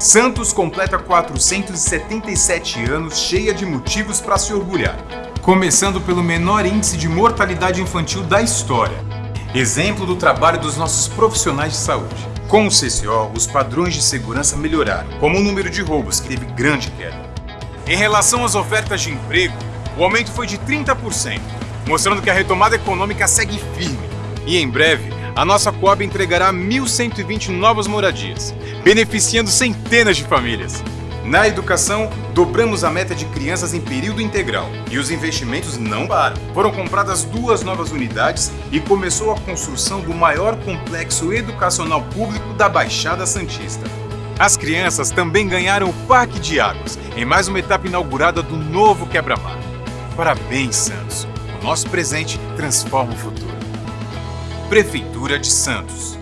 Santos completa 477 anos cheia de motivos para se orgulhar. Começando pelo menor índice de mortalidade infantil da história. Exemplo do trabalho dos nossos profissionais de saúde. Com o CCO, os padrões de segurança melhoraram, como o número de roubos, que teve grande queda. Em relação às ofertas de emprego, o aumento foi de 30%, mostrando que a retomada econômica segue firme. E em breve, a nossa Coab entregará 1.120 novas moradias, beneficiando centenas de famílias. Na educação, dobramos a meta de crianças em período integral e os investimentos não param. Foram compradas duas novas unidades e começou a construção do maior complexo educacional público da Baixada Santista. As crianças também ganharam o Parque de Águas, em mais uma etapa inaugurada do novo quebra-mar. Parabéns, Santos! O nosso presente transforma o futuro. Prefeitura de Santos.